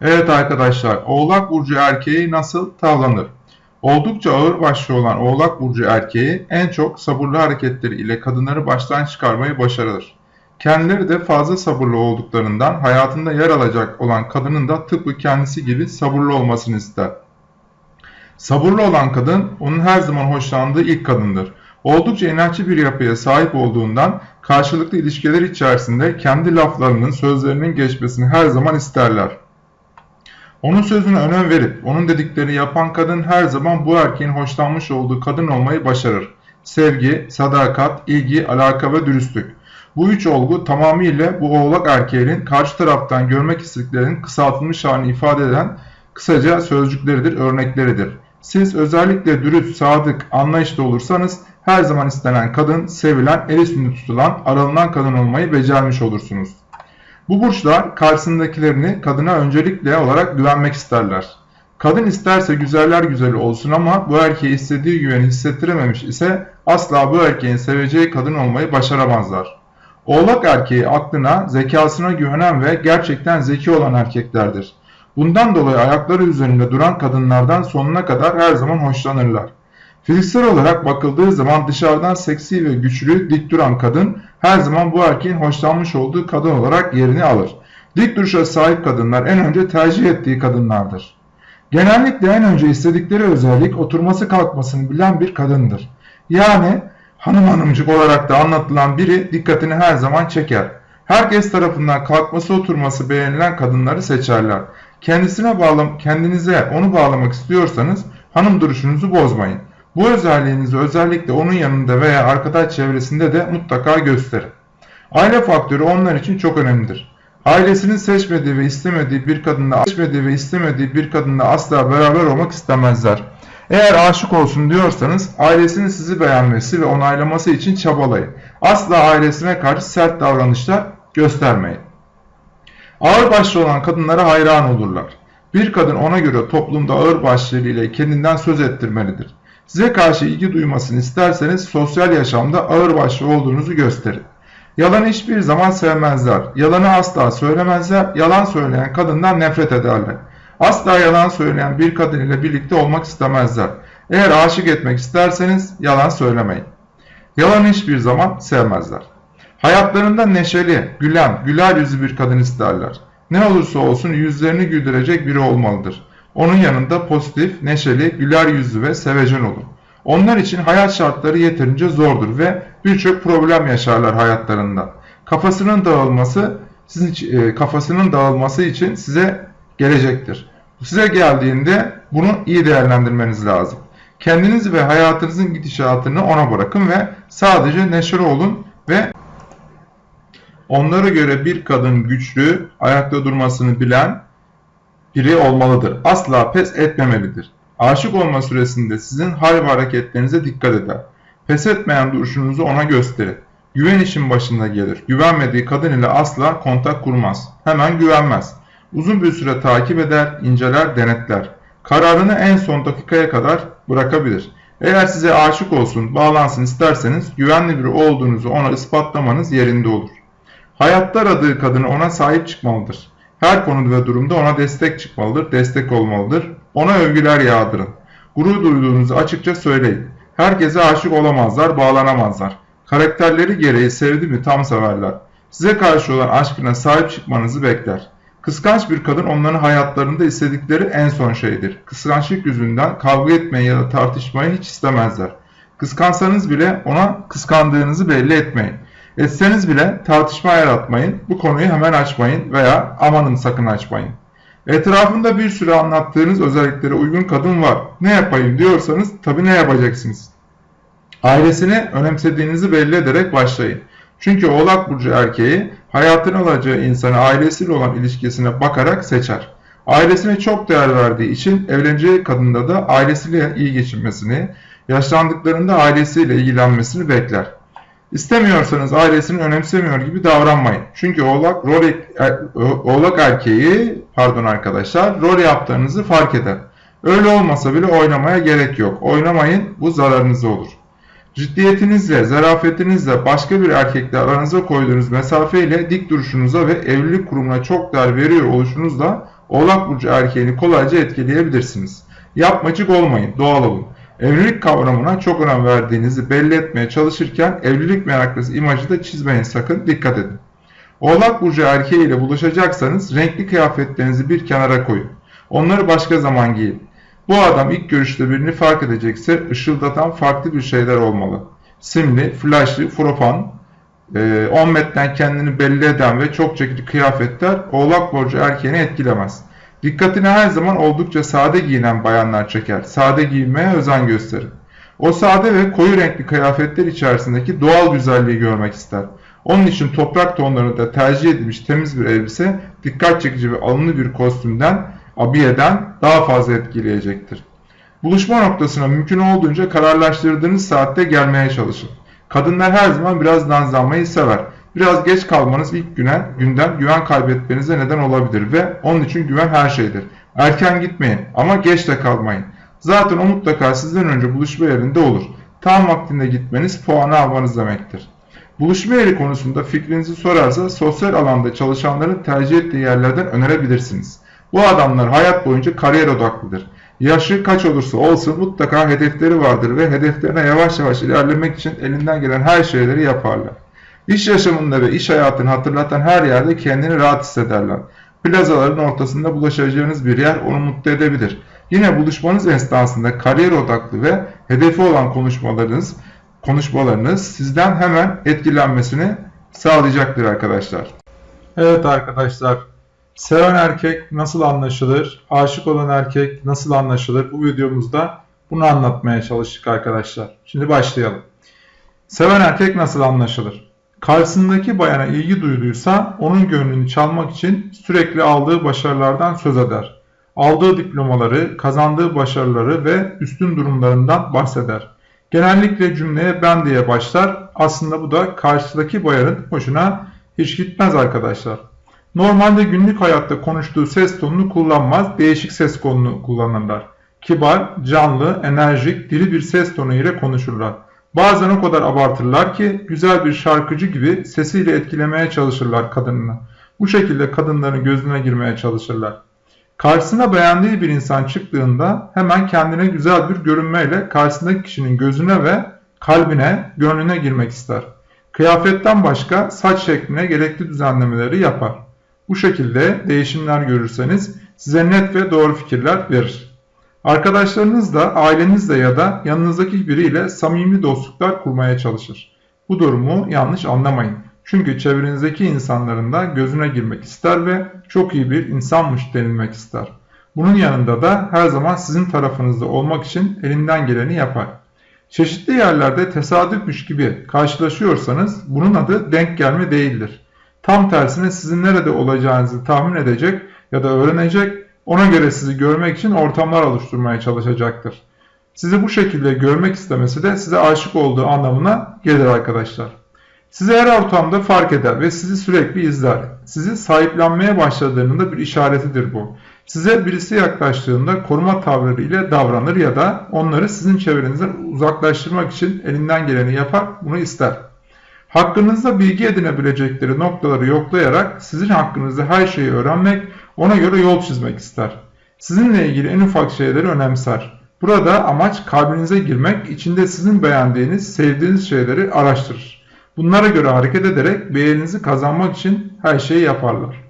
Evet arkadaşlar, Oğlak Burcu erkeği nasıl tavlanır? Oldukça ağır başlı olan Oğlak Burcu erkeği en çok sabırlı hareketleri ile kadınları baştan çıkarmayı başarır. Kendileri de fazla sabırlı olduklarından hayatında yer alacak olan kadının da tıpkı kendisi gibi sabırlı olmasını ister. Sabırlı olan kadın onun her zaman hoşlandığı ilk kadındır. Oldukça inatçı bir yapıya sahip olduğundan karşılıklı ilişkiler içerisinde kendi laflarının, sözlerinin geçmesini her zaman isterler. Onun sözüne önem verip onun dediklerini yapan kadın her zaman bu erkeğin hoşlanmış olduğu kadın olmayı başarır. Sevgi, sadakat, ilgi, alaka ve dürüstlük. Bu üç olgu tamamıyla bu oğlak erkeğinin karşı taraftan görmek istediklerinin kısaltılmış halini ifade eden kısaca sözcükleridir, örnekleridir. Siz özellikle dürüst, sadık, anlayışlı olursanız her zaman istenen kadın, sevilen, el üstünde tutulan, aranılan kadın olmayı becermiş olursunuz. Bu burçlar karşısındakilerini kadına öncelikle olarak güvenmek isterler. Kadın isterse güzeller güzeli olsun ama bu erkeğe istediği güveni hissettirememiş ise asla bu erkeğin seveceği kadın olmayı başaramazlar. Oğlak erkeği aklına, zekasına güvenen ve gerçekten zeki olan erkeklerdir. Bundan dolayı ayakları üzerinde duran kadınlardan sonuna kadar her zaman hoşlanırlar. Fiziksel olarak bakıldığı zaman dışarıdan seksi ve güçlü, dik duran kadın her zaman bu erkeğin hoşlanmış olduğu kadın olarak yerini alır. Dik duruşa sahip kadınlar en önce tercih ettiği kadınlardır. Genellikle en önce istedikleri özellik oturması kalkmasını bilen bir kadındır. Yani hanım hanımcık olarak da anlatılan biri dikkatini her zaman çeker. Herkes tarafından kalkması oturması beğenilen kadınları seçerler. Kendisine bağlam kendinize onu bağlamak istiyorsanız hanım duruşunuzu bozmayın. Bu özelliğinizi özellikle onun yanında veya arkadaş çevresinde de mutlaka gösterin. Aile faktörü onlar için çok önemlidir. Ailesinin seçmediği ve istemediği bir kadınla seçmediği ve istemediği bir kadınla asla beraber olmak istemezler. Eğer aşık olsun diyorsanız ailesinin sizi beğenmesi ve onaylaması için çabalayın. Asla ailesine karşı sert davranışlar göstermeyin. Ağır başlı olan kadınlara hayran olurlar. Bir kadın ona göre toplumda ağır başlılığı ile kendinden söz ettirmelidir. Size karşı ilgi duymasını isterseniz sosyal yaşamda ağır başlı olduğunuzu gösterin. Yalanı hiçbir zaman sevmezler. Yalanı asla söylemezler. Yalan söyleyen kadından nefret ederler. Asla yalan söyleyen bir kadın ile birlikte olmak istemezler. Eğer aşık etmek isterseniz yalan söylemeyin. Yalanı hiçbir zaman sevmezler. Hayatlarında neşeli, gülen, güler yüzlü bir kadın isterler. Ne olursa olsun yüzlerini güldürecek biri olmalıdır. Onun yanında pozitif, neşeli, güler yüzlü ve sevecen olun. Onlar için hayat şartları yeterince zordur ve birçok problem yaşarlar hayatlarında. Kafasının dağılması sizin e, kafasının dağılması için size gelecektir. Size geldiğinde bunu iyi değerlendirmeniz lazım. Kendiniz ve hayatınızın gidişatını ona bırakın ve sadece neşeli olun ve onlara göre bir kadın güçlü, ayakta durmasını bilen, biri olmalıdır. Asla pes etmemelidir. Aşık olma süresinde sizin hal ve hareketlerinize dikkat eder. Pes etmeyen duruşunuzu ona gösterin. Güven işin başında gelir. Güvenmediği kadın ile asla kontak kurmaz. Hemen güvenmez. Uzun bir süre takip eder, inceler, denetler. Kararını en son dakikaya kadar bırakabilir. Eğer size aşık olsun, bağlansın isterseniz güvenli biri olduğunuzu ona ispatlamanız yerinde olur. Hayatta aradığı kadını ona sahip çıkmalıdır. Her konuda ve durumda ona destek çıkmalıdır, destek olmalıdır. Ona övgüler yağdırın. Gurur duyduğunuzu açıkça söyleyin. Herkese aşık olamazlar, bağlanamazlar. Karakterleri gereği sevdi mi tam severler. Size karşı olan aşkına sahip çıkmanızı bekler. Kıskanç bir kadın onların hayatlarında istedikleri en son şeydir. Kıskançlık yüzünden kavga etmeyi ya da tartışmayı hiç istemezler. Kıskansanız bile ona kıskandığınızı belli etmeyin. Etseniz bile tartışma yaratmayın, bu konuyu hemen açmayın veya amanın sakın açmayın. Etrafında bir sürü anlattığınız özelliklere uygun kadın var. Ne yapayım diyorsanız tabii ne yapacaksınız? Ailesini önemsediğinizi belli ederek başlayın. Çünkü Oğlak Burcu erkeği hayatını alacağı insanı ailesiyle olan ilişkisine bakarak seçer. Ailesine çok değer verdiği için evleneceği kadında da ailesiyle iyi geçinmesini, yaşlandıklarında ailesiyle ilgilenmesini bekler. İstemiyorsanız ailesini önemsemiyor gibi davranmayın. Çünkü oğlak, rol, er, oğlak erkeği pardon arkadaşlar rol yaptığınızı fark eder. Öyle olmasa bile oynamaya gerek yok. Oynamayın bu zararınıza olur. Ciddiyetinizle, zarafetinizle başka bir erkekle aranıza koyduğunuz mesafeyle dik duruşunuza ve evlilik kurumuna çok değer veriyor oluşunuzla Oğlak Burcu erkeğini kolayca etkileyebilirsiniz. Yapmacık olmayın, doğal olun. Evlilik kavramına çok önem verdiğinizi belli etmeye çalışırken evlilik meraklısı imajı da çizmeyin sakın dikkat edin. Oğlak Burcu erkeği ile buluşacaksanız renkli kıyafetlerinizi bir kenara koyun. Onları başka zaman giyin. Bu adam ilk görüşte birini fark edecekse ışıldatan farklı bir şeyler olmalı. Simli, flaşlı, fropan, 10 metreden kendini belli eden ve çok çekici kıyafetler Oğlak Burcu erkeğini etkilemez. Dikkatini her zaman oldukça sade giyinen bayanlar çeker. Sade giyinmeye özen gösterin. O sade ve koyu renkli kıyafetler içerisindeki doğal güzelliği görmek ister. Onun için toprak tonlarında tercih edilmiş temiz bir elbise dikkat çekici ve alımlı bir kostümden, abiyeden daha fazla etkileyecektir. Buluşma noktasına mümkün olduğunca kararlaştırdığınız saatte gelmeye çalışın. Kadınlar her zaman biraz nazlanmayı sever. Biraz geç kalmanız ilk güne, günden güven kaybetmenize neden olabilir ve onun için güven her şeydir. Erken gitmeyin ama geç de kalmayın. Zaten o mutlaka sizden önce buluşma yerinde olur. Tam vaktinde gitmeniz puanı almanız demektir. Buluşma yeri konusunda fikrinizi sorarsa sosyal alanda çalışanların tercih ettiği yerlerden önerebilirsiniz. Bu adamlar hayat boyunca kariyer odaklıdır. Yaşı kaç olursa olsun mutlaka hedefleri vardır ve hedeflerine yavaş yavaş ilerlemek için elinden gelen her şeyleri yaparlar. İş yaşamında ve iş hayatını hatırlatan her yerde kendini rahat hissederler. Plazaların ortasında bulaşacağınız bir yer onu mutlu edebilir. Yine buluşmanız esnasında kariyer odaklı ve hedefi olan konuşmalarınız, konuşmalarınız sizden hemen etkilenmesini sağlayacaktır arkadaşlar. Evet arkadaşlar, seven erkek nasıl anlaşılır, aşık olan erkek nasıl anlaşılır bu videomuzda bunu anlatmaya çalıştık arkadaşlar. Şimdi başlayalım. Seven erkek nasıl anlaşılır? Karşısındaki bayana ilgi duyduysa onun gönlünü çalmak için sürekli aldığı başarılardan söz eder. Aldığı diplomaları, kazandığı başarıları ve üstün durumlarından bahseder. Genellikle cümleye ben diye başlar. Aslında bu da karşıdaki bayanın hoşuna hiç gitmez arkadaşlar. Normalde günlük hayatta konuştuğu ses tonunu kullanmaz, değişik ses tonunu kullanırlar. Kibar, canlı, enerjik, diri bir ses tonu ile konuşurlar. Bazen o kadar abartırlar ki güzel bir şarkıcı gibi sesiyle etkilemeye çalışırlar kadınını. Bu şekilde kadınların gözüne girmeye çalışırlar. Karşısına beğendiği bir insan çıktığında hemen kendine güzel bir görünmeyle karşısındaki kişinin gözüne ve kalbine, gönlüne girmek ister. Kıyafetten başka saç şekline gerekli düzenlemeleri yapar. Bu şekilde değişimler görürseniz size net ve doğru fikirler verir. Arkadaşlarınızla, ailenizle ya da yanınızdaki biriyle samimi dostluklar kurmaya çalışır. Bu durumu yanlış anlamayın. Çünkü çevrenizdeki insanların da gözüne girmek ister ve çok iyi bir insanmış denilmek ister. Bunun yanında da her zaman sizin tarafınızda olmak için elinden geleni yapar. Çeşitli yerlerde tesadüfmüş gibi karşılaşıyorsanız bunun adı denk gelme değildir. Tam tersine sizin nerede olacağınızı tahmin edecek ya da öğrenecek, ona göre sizi görmek için ortamlar oluşturmaya çalışacaktır. Sizi bu şekilde görmek istemesi de size aşık olduğu anlamına gelir arkadaşlar. Sizi her ortamda fark eder ve sizi sürekli izler. Sizi sahiplenmeye başladığının da bir işaretidir bu. Size birisi yaklaştığında koruma tavrı ile davranır ya da onları sizin çevrenizden uzaklaştırmak için elinden geleni yapar, bunu ister. Hakkınızda bilgi edinebilecekleri noktaları yoklayarak sizin hakkınızda her şeyi öğrenmek, ona göre yol çizmek ister. Sizinle ilgili en ufak şeyleri önemser. Burada amaç kalbinize girmek, içinde sizin beğendiğiniz, sevdiğiniz şeyleri araştırır. Bunlara göre hareket ederek beğeninizi kazanmak için her şeyi yaparlar.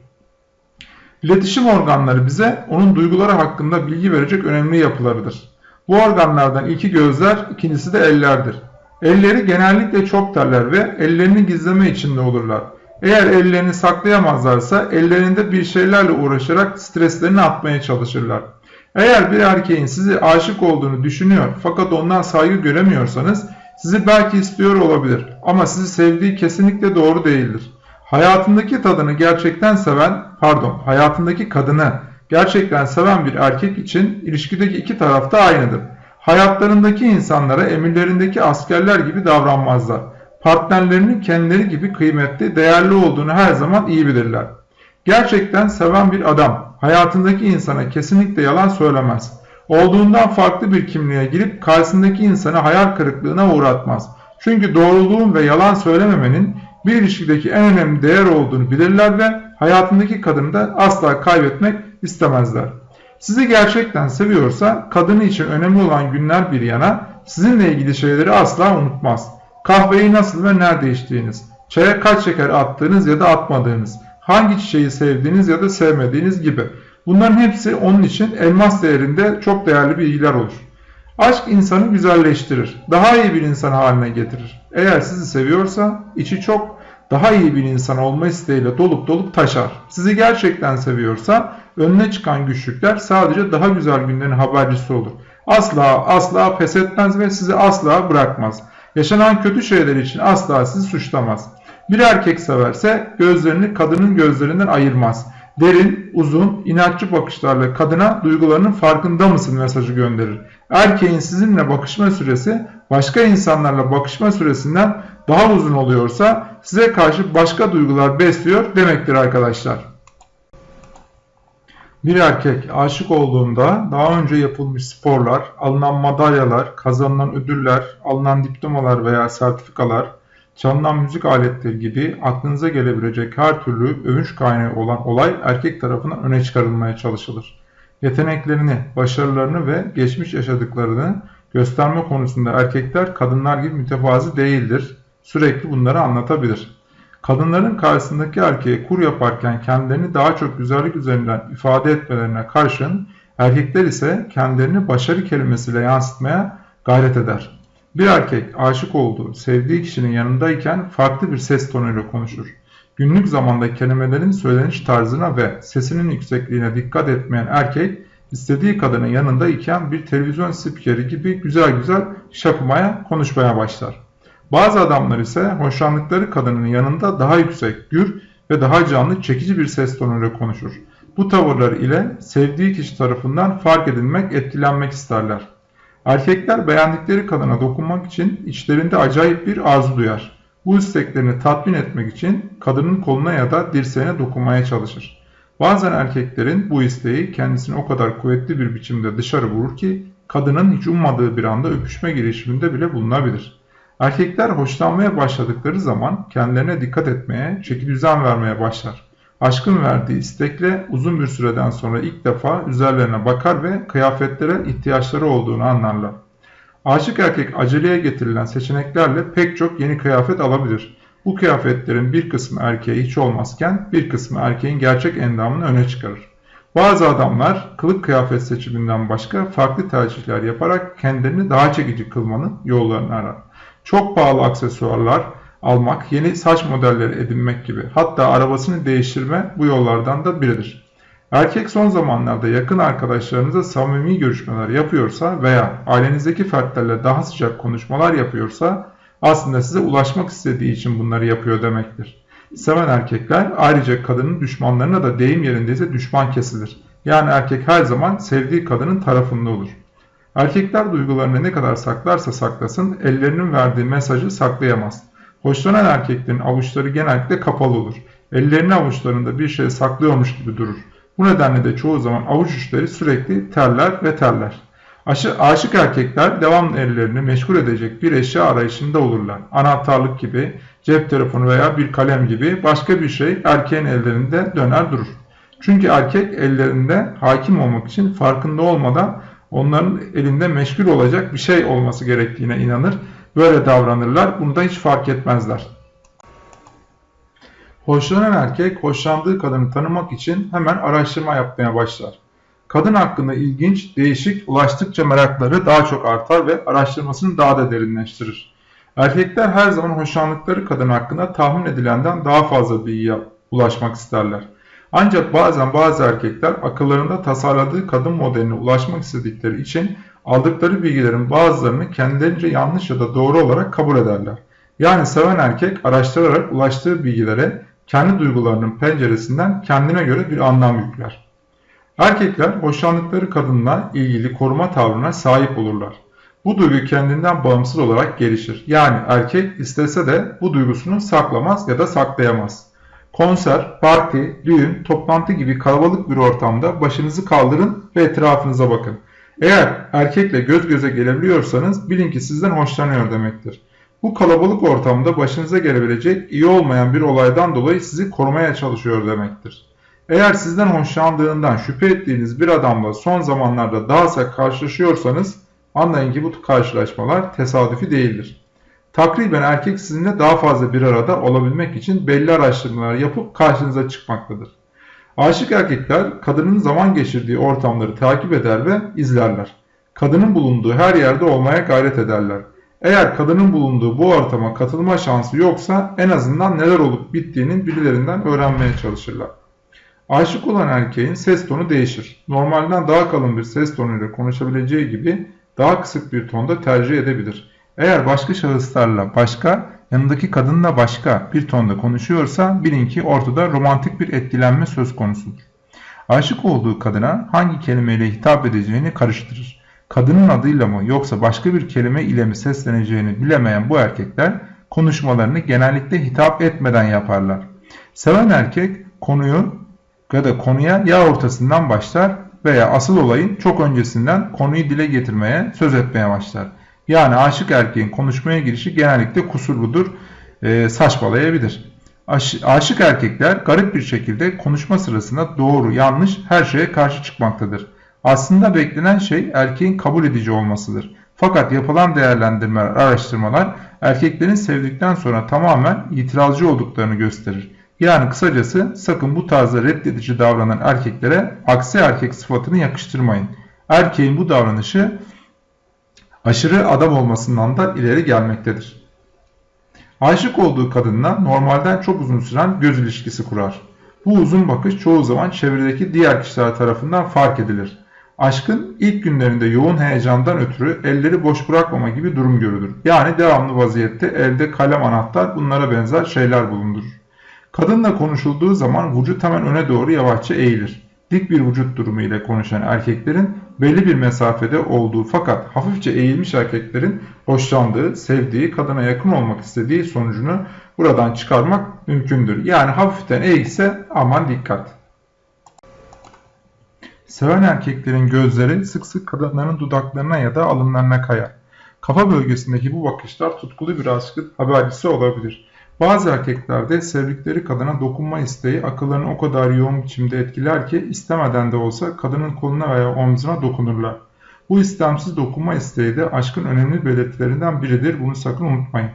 İletişim organları bize onun duyguları hakkında bilgi verecek önemli yapılarıdır. Bu organlardan ilki gözler, ikincisi de ellerdir. Elleri genellikle çok terler ve ellerini gizleme içinde olurlar. Eğer ellerini saklayamazlarsa ellerinde bir şeylerle uğraşarak streslerini atmaya çalışırlar. Eğer bir erkeğin sizi aşık olduğunu düşünüyor fakat ondan saygı göremiyorsanız sizi belki istiyor olabilir ama sizi sevdiği kesinlikle doğru değildir. Hayatındaki tadını gerçekten seven, pardon, hayatındaki kadını gerçekten seven bir erkek için ilişkideki iki taraf da aynıdır. Hayatlarındaki insanlara emirlerindeki askerler gibi davranmazlar. Partnerlerinin kendileri gibi kıymetli, değerli olduğunu her zaman iyi bilirler. Gerçekten seven bir adam hayatındaki insana kesinlikle yalan söylemez. Olduğundan farklı bir kimliğe girip karşısındaki insanı hayal kırıklığına uğratmaz. Çünkü doğruluğun ve yalan söylememenin bir ilişkideki en önemli değer olduğunu bilirler ve hayatındaki kadını da asla kaybetmek istemezler. Sizi gerçekten seviyorsa kadını için önemli olan günler bir yana sizinle ilgili şeyleri asla unutmaz. Kahveyi nasıl ve nerede içtiğiniz, çaya kaç şeker attığınız ya da atmadığınız, hangi çiçeği sevdiğiniz ya da sevmediğiniz gibi. Bunların hepsi onun için elmas değerinde çok değerli bilgiler olur. Aşk insanı güzelleştirir, daha iyi bir insan haline getirir. Eğer sizi seviyorsa içi çok daha iyi bir insan olma isteğiyle dolup dolup taşar. Sizi gerçekten seviyorsa önüne çıkan güçlükler sadece daha güzel günlerin habercisi olur. Asla asla pes etmez ve sizi asla bırakmaz. Yaşanan kötü şeyler için asla sizi suçlamaz. Bir erkek severse gözlerini kadının gözlerinden ayırmaz. Derin, uzun, inatçı bakışlarla kadına duygularının farkında mısın mesajı gönderir. Erkeğin sizinle bakışma süresi başka insanlarla bakışma süresinden daha uzun oluyorsa size karşı başka duygular besliyor demektir arkadaşlar. Bir erkek aşık olduğunda daha önce yapılmış sporlar, alınan madalyalar, kazanılan ödüller, alınan diplomalar veya sertifikalar, çalınan müzik aletleri gibi aklınıza gelebilecek her türlü övünç kaynağı olan olay erkek tarafından öne çıkarılmaya çalışılır. Yeteneklerini, başarılarını ve geçmiş yaşadıklarını gösterme konusunda erkekler kadınlar gibi mütevazi değildir. Sürekli bunları anlatabilir. Kadınların karşısındaki erkeğe kur yaparken kendilerini daha çok güzellik üzerinden ifade etmelerine karşın erkekler ise kendilerini başarı kelimesiyle yansıtmaya gayret eder. Bir erkek aşık olduğu, sevdiği kişinin yanındayken farklı bir ses tonuyla konuşur. Günlük zamanda kelimelerin söyleniş tarzına ve sesinin yüksekliğine dikkat etmeyen erkek, istediği kadının yanında iken bir televizyon spikeri gibi güzel güzel şapımaya, konuşmaya başlar. Bazı adamlar ise hoşlandıkları kadının yanında daha yüksek, gür ve daha canlı çekici bir ses tonuyla konuşur. Bu tavırlar ile sevdiği kişi tarafından fark edilmek, etkilenmek isterler. Erkekler beğendikleri kadına dokunmak için içlerinde acayip bir arzu duyar. Bu isteklerini tatmin etmek için kadının koluna ya da dirseğine dokunmaya çalışır. Bazen erkeklerin bu isteği kendisini o kadar kuvvetli bir biçimde dışarı vurur ki kadının hiç ummadığı bir anda öpüşme girişiminde bile bulunabilir. Erkekler hoşlanmaya başladıkları zaman kendilerine dikkat etmeye, çeki düzen vermeye başlar. Aşkın verdiği istekle uzun bir süreden sonra ilk defa üzerlerine bakar ve kıyafetlere ihtiyaçları olduğunu anlarlar. Aşık erkek aceleye getirilen seçeneklerle pek çok yeni kıyafet alabilir. Bu kıyafetlerin bir kısmı erkeğe hiç olmazken bir kısmı erkeğin gerçek endamını öne çıkarır. Bazı adamlar kılık kıyafet seçiminden başka farklı tercihler yaparak kendilerini daha çekici kılmanın yollarını arar. Çok pahalı aksesuarlar almak, yeni saç modelleri edinmek gibi hatta arabasını değiştirme bu yollardan da biridir. Erkek son zamanlarda yakın arkadaşlarınıza samimi görüşmeler yapıyorsa veya ailenizdeki fertlerle daha sıcak konuşmalar yapıyorsa aslında size ulaşmak istediği için bunları yapıyor demektir. Seven erkekler ayrıca kadının düşmanlarına da deyim yerindeyse düşman kesilir. Yani erkek her zaman sevdiği kadının tarafında olur. Erkekler duygularını ne kadar saklarsa saklasın ellerinin verdiği mesajı saklayamaz. Hoşlanan erkeklerin avuçları genellikle kapalı olur. Ellerini avuçlarında bir şey saklıyormuş gibi durur. Bu nedenle de çoğu zaman avuç uçları sürekli terler ve terler. Aşı, aşık erkekler devamlı ellerini meşgul edecek bir eşya arayışında olurlar. Anahtarlık gibi, cep telefonu veya bir kalem gibi başka bir şey erkeğin ellerinde döner durur. Çünkü erkek ellerinde hakim olmak için farkında olmadan onların elinde meşgul olacak bir şey olması gerektiğine inanır. Böyle davranırlar. Bunu da hiç fark etmezler. Hoşlanan erkek hoşlandığı kadını tanımak için hemen araştırma yapmaya başlar. Kadın hakkında ilginç, değişik, ulaştıkça merakları daha çok artar ve araştırmasını daha da derinleştirir. Erkekler her zaman hoşlandıkları kadın hakkında tahmin edilenden daha fazla bilgiye ulaşmak isterler. Ancak bazen bazı erkekler akıllarında tasarladığı kadın modeline ulaşmak istedikleri için aldıkları bilgilerin bazılarını kendilerince yanlış ya da doğru olarak kabul ederler. Yani seven erkek araştırarak ulaştığı bilgilere kendi duygularının penceresinden kendine göre bir anlam yükler. Erkekler hoşlandıkları kadınla ilgili koruma tavrına sahip olurlar. Bu duygu kendinden bağımsız olarak gelişir. Yani erkek istese de bu duygusunu saklamaz ya da saklayamaz. Konser, parti, düğün, toplantı gibi kalabalık bir ortamda başınızı kaldırın ve etrafınıza bakın. Eğer erkekle göz göze gelebiliyorsanız bilin ki sizden hoşlanıyor demektir. Bu kalabalık ortamda başınıza gelebilecek iyi olmayan bir olaydan dolayı sizi korumaya çalışıyor demektir. Eğer sizden hoşlandığından şüphe ettiğiniz bir adamla son zamanlarda daha sık karşılaşıyorsanız anlayın ki bu karşılaşmalar tesadüfi değildir. Takriben erkek sizinle daha fazla bir arada olabilmek için belli araştırmalar yapıp karşınıza çıkmaktadır. Aşık erkekler kadının zaman geçirdiği ortamları takip eder ve izlerler. Kadının bulunduğu her yerde olmaya gayret ederler. Eğer kadının bulunduğu bu ortama katılma şansı yoksa en azından neler olup bittiğinin birilerinden öğrenmeye çalışırlar. Aşık olan erkeğin ses tonu değişir. Normalden daha kalın bir ses tonuyla konuşabileceği gibi daha kısık bir tonda tercih edebilir. Eğer başka şahıslarla başka, yanındaki kadınla başka bir tonda konuşuyorsa bilin ki ortada romantik bir etkilenme söz konusudur. Aşık olduğu kadına hangi kelimeyle hitap edeceğini karıştırır. Kadının adıyla mı yoksa başka bir kelime ile mi sesleneceğini bilemeyen bu erkekler konuşmalarını genellikle hitap etmeden yaparlar. Seven erkek konuyu ya da konuya ya ortasından başlar veya asıl olayın çok öncesinden konuyu dile getirmeye, söz etmeye başlar. Yani aşık erkeğin konuşmaya girişi genellikle kusurludur, e, saçmalayabilir. Aş, aşık erkekler garip bir şekilde konuşma sırasında doğru, yanlış her şeye karşı çıkmaktadır. Aslında beklenen şey erkeğin kabul edici olmasıdır. Fakat yapılan değerlendirmeler, araştırmalar erkeklerin sevdikten sonra tamamen itirazcı olduklarını gösterir. Yani kısacası sakın bu tarzda reddedici davranan erkeklere aksi erkek sıfatını yakıştırmayın. Erkeğin bu davranışı aşırı adam olmasından da ileri gelmektedir. Aşık olduğu kadınla normalden çok uzun süren göz ilişkisi kurar. Bu uzun bakış çoğu zaman çevredeki diğer kişiler tarafından fark edilir. Aşkın ilk günlerinde yoğun heyecandan ötürü elleri boş bırakmama gibi durum görülür. Yani devamlı vaziyette elde kalem anahtar bunlara benzer şeyler bulundurur. Kadınla konuşulduğu zaman vücut hemen öne doğru yavaşça eğilir. Dik bir vücut durumu ile konuşan erkeklerin belli bir mesafede olduğu fakat hafifçe eğilmiş erkeklerin hoşlandığı, sevdiği, kadına yakın olmak istediği sonucunu buradan çıkarmak mümkündür. Yani hafiften eğilse aman dikkat. Seven erkeklerin gözleri sık sık kadınların dudaklarına ya da alınlarına kayar. Kafa bölgesindeki bu bakışlar tutkulu bir aşkın habercisi olabilir. Bazı erkeklerde sevdikleri kadına dokunma isteği akıllarını o kadar yoğun biçimde etkiler ki istemeden de olsa kadının koluna veya omzuna dokunurlar. Bu istemsiz dokunma isteği de aşkın önemli belirtilerinden biridir. Bunu sakın unutmayın.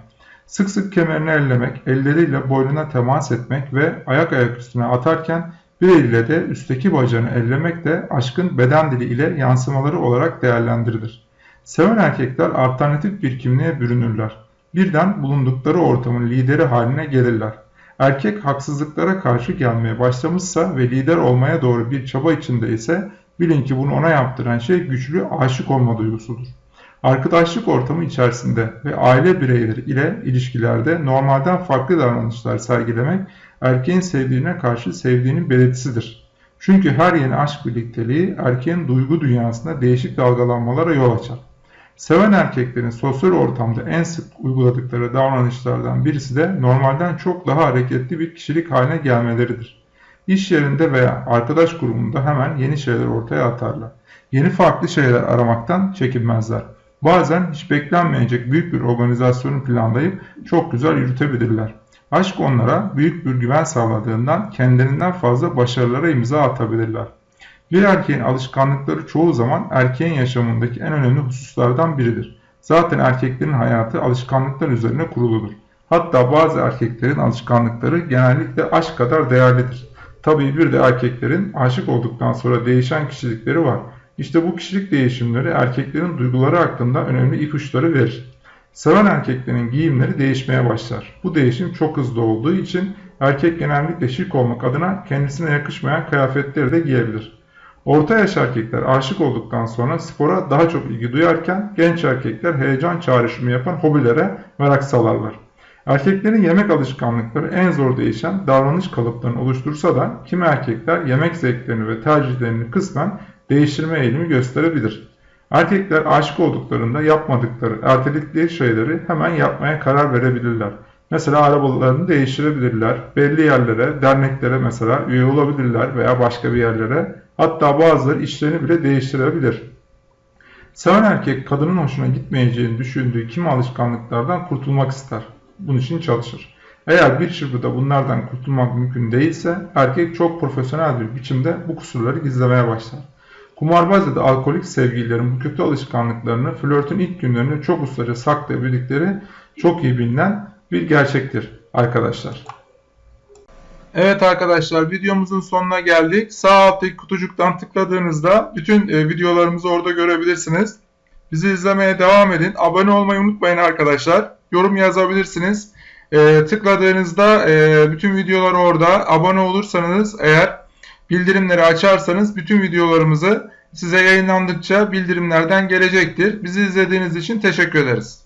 Sık sık kemerini ellemek, elleriyle boynuna temas etmek ve ayak ayak üstüne atarken bir eliyle de üstteki bacağını ellemek de aşkın beden dili ile yansımaları olarak değerlendirilir. Seven erkekler alternatif bir kimliğe bürünürler birden bulundukları ortamın lideri haline gelirler. Erkek haksızlıklara karşı gelmeye başlamışsa ve lider olmaya doğru bir çaba içinde ise bilin ki bunu ona yaptıran şey güçlü aşık olma duygusudur. Arkadaşlık ortamı içerisinde ve aile bireyleri ile ilişkilerde normalden farklı davranışlar sergilemek erkeğin sevdiğine karşı sevdiğinin belirtisidir. Çünkü her yeni aşk birlikteliği erkeğin duygu dünyasında değişik dalgalanmalara yol açar. Seven erkeklerin sosyal ortamda en sık uyguladıkları davranışlardan birisi de normalden çok daha hareketli bir kişilik haline gelmeleridir. İş yerinde veya arkadaş grubunda hemen yeni şeyler ortaya atarlar. Yeni farklı şeyler aramaktan çekinmezler. Bazen hiç beklenmeyecek büyük bir organizasyonu planlayıp çok güzel yürütebilirler. Aşk onlara büyük bir güven sağladığından kendilerinden fazla başarılara imza atabilirler. Bir erkeğin alışkanlıkları çoğu zaman erkeğin yaşamındaki en önemli hususlardan biridir. Zaten erkeklerin hayatı alışkanlıklar üzerine kuruludur. Hatta bazı erkeklerin alışkanlıkları genellikle aşk kadar değerlidir. Tabii bir de erkeklerin aşık olduktan sonra değişen kişilikleri var. İşte bu kişilik değişimleri erkeklerin duyguları hakkında önemli ipuçları verir. Seven erkeklerin giyimleri değişmeye başlar. Bu değişim çok hızlı olduğu için erkek genellikle şık olmak adına kendisine yakışmayan kıyafetleri de giyebilir. Orta yaş erkekler aşık olduktan sonra spora daha çok ilgi duyarken genç erkekler heyecan çağrışımı yapan hobilere merak salarlar. Erkeklerin yemek alışkanlıkları en zor değişen davranış kalıplarını oluştursa da kimi erkekler yemek zevklerini ve tercihlerini kısmen değiştirme eğilimi gösterebilir. Erkekler aşık olduklarında yapmadıkları, erteledikleri şeyleri hemen yapmaya karar verebilirler. Mesela arabalarını değiştirebilirler, belli yerlere, derneklere mesela üye olabilirler veya başka bir yerlere Hatta bazıları işlerini bile değiştirebilir. Seven erkek kadının hoşuna gitmeyeceğini düşündüğü kimi alışkanlıklardan kurtulmak ister. Bunun için çalışır. Eğer bir çırpıda bunlardan kurtulmak mümkün değilse erkek çok profesyonel bir biçimde bu kusurları gizlemeye başlar. Kumarbaz ya da alkolik sevgililerin bu kötü alışkanlıklarını flörtün ilk günlerinde çok ustaca saklayabildikleri çok iyi bilinen bir gerçektir arkadaşlar. Evet arkadaşlar videomuzun sonuna geldik. Sağ alttaki kutucuktan tıkladığınızda bütün e, videolarımızı orada görebilirsiniz. Bizi izlemeye devam edin. Abone olmayı unutmayın arkadaşlar. Yorum yazabilirsiniz. E, tıkladığınızda e, bütün videolar orada. Abone olursanız eğer bildirimleri açarsanız bütün videolarımızı size yayınlandıkça bildirimlerden gelecektir. Bizi izlediğiniz için teşekkür ederiz.